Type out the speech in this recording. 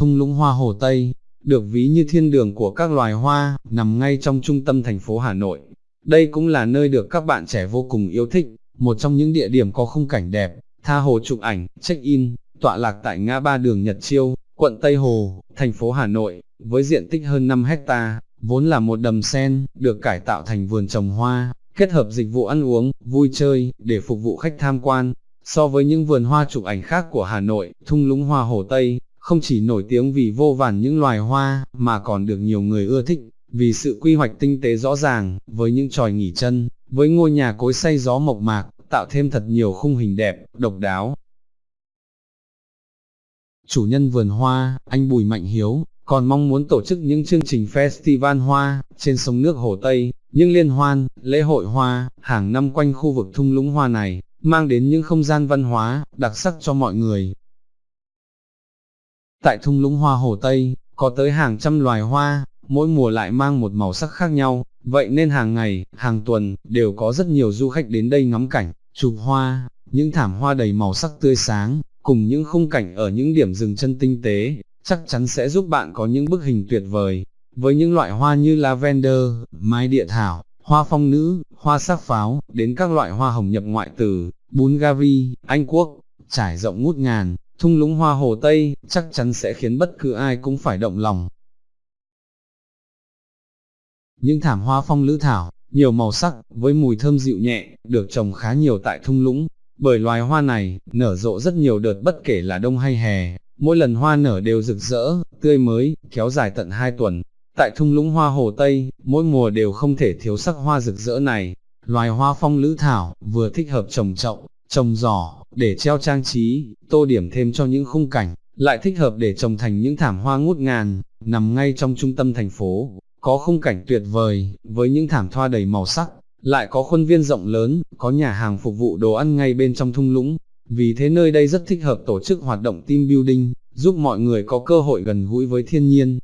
thung lũng hoa Hồ Tây, được ví như thiên đường của các loài hoa, nằm ngay trong trung tâm thành phố Hà Nội. Đây cũng là nơi được các bạn trẻ vô cùng yêu thích, một trong những địa điểm có khung cảnh đẹp, tha hồ chụp ảnh, check-in, tọa lạc tại ngã ba đường Nhật Chiêu, quận Tây Hồ, thành phố Hà Nội, với diện tích hơn 5 hecta, vốn là một đầm sen, được cải tạo thành vườn trồng hoa, kết hợp dịch vụ ăn uống, vui chơi, để phục vụ khách tham quan. So với những vườn hoa chụp ảnh khác của Hà Nội, thung lũng hoa Hồ Tây, không chỉ nổi tiếng vì vô vàn những loài hoa, mà còn được nhiều người ưa thích, vì sự quy hoạch tinh tế rõ ràng, với những tròi nghỉ chân, với ngôi nhà cối xay gió mộc mạc, tạo thêm thật nhiều khung hình đẹp, độc đáo. Chủ nhân vườn hoa, anh Bùi Mạnh Hiếu, còn mong muốn tổ chức những chương trình festival hoa, trên sông nước Hồ Tây, những liên hoan, lễ hội hoa, hàng năm quanh khu vực thung lũng hoa này, mang đến những không gian văn hóa, đặc sắc cho mọi người. Tại thung lũng hoa Hồ Tây, có tới hàng trăm loài hoa, mỗi mùa lại mang một màu sắc khác nhau, vậy nên hàng ngày, hàng tuần, đều có rất nhiều du khách đến đây ngắm cảnh, chụp hoa, những thảm hoa đầy màu sắc tươi sáng, cùng những khung cảnh ở những điểm dừng chân tinh tế, chắc chắn sẽ giúp bạn có những bức hình tuyệt vời. Với những loại hoa như lavender, mai địa thảo, hoa phong nữ, hoa sắc pháo, đến các loại hoa hồng nhập ngoại từ Bulgari, Anh Quốc, trải rộng ngút ngàn, thung lũng hoa hồ Tây, chắc chắn sẽ khiến bất cứ ai cũng phải động lòng. Những thảm hoa phong lữ thảo, nhiều màu sắc, với mùi thơm dịu nhẹ, được trồng khá nhiều tại thung lũng, bởi loài hoa này, nở rộ rất nhiều đợt bất kể là đông hay hè, mỗi lần hoa nở đều rực rỡ, tươi mới, kéo dài tận 2 tuần. Tại thung lũng hoa Hồ Tây, mỗi mùa đều không thể thiếu sắc hoa rực rỡ này. Loài hoa phong lữ thảo, vừa thích hợp trồng chậu, trồng giỏ, để treo trang trí, tô điểm thêm cho những khung cảnh, lại thích hợp để trồng thành những thảm hoa ngút ngàn, nằm ngay trong trung tâm thành phố, có khung cảnh tuyệt vời, với những thảm thoa đầy màu sắc, lại có khuôn viên rộng lớn, có nhà hàng phục vụ đồ ăn ngay bên trong thung lũng, vì thế nơi đây rất thích hợp tổ chức hoạt động team building, giúp mọi người có cơ hội gần gũi với thiên nhiên,